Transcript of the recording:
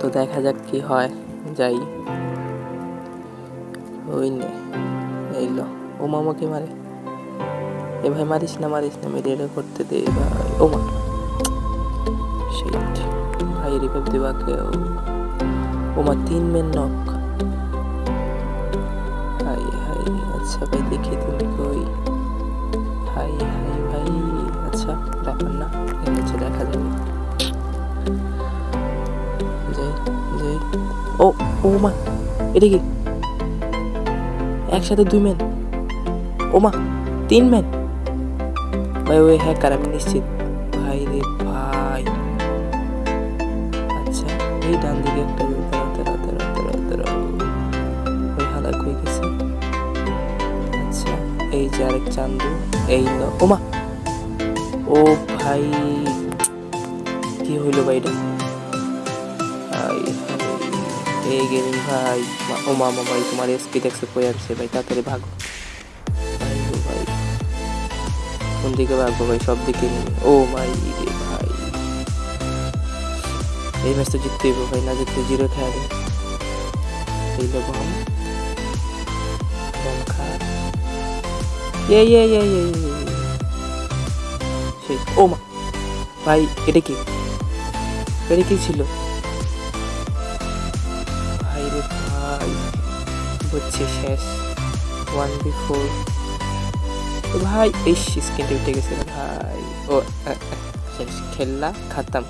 তো দেখা যাক কি হয়, যাই। ওই নে, এই লো। ও মামাকে মারে। এ ভাই, মারিস না মারিস না মেরে এটা করতে দে ভাই। ও মা। শিট ভাই রিভাইভ দেবা কেউ। ও মা, তিন মেন নক হাই হাই আচ্ছা ভাই, দেখি তুমি কই। হাই হাই, ভাই আচ্ছা ব্যাপার না ঠিক আছে দেখা যাবে। ও ও মা এটা কি? একসাথে দুই মেন ও মা তিন মেন ভাই, ওই হ্যাকার আমি নিশ্চিত। ভাই রে ভাই। আচ্ছা এই ডান দিকে একটা আচ্ছা এই যে আরেক চান্দু। এই লো ও ও ভাই, কি হইল ভাই এটা? হাই এই গেমিং ভাই। ও মামা ভাই, তোমার এসপি দেখছে কই আসছে ভাই? তাড়াতাড়ি ভাগো। ভাই ভাই। কোন দিকে ভাগবো ভাই? সব দিকে ও মাই রে ভাই। এই ম্যাচ তো জিততে হইব ভাই, না জিততে জিরো খেয়ালে এই লো বম। বম খা। ইয়ে ইয়ে ইয়ে ইয়ে ও মা। ভাই, এটা কি? এটা কি ছিল? বুঝছি শেষ ওয়ান বি ফোর ভাই এই স্ক্রিনটা উঠে গেছে রে ভাই ও আহ, আহ, শেষ খেললা খাতাম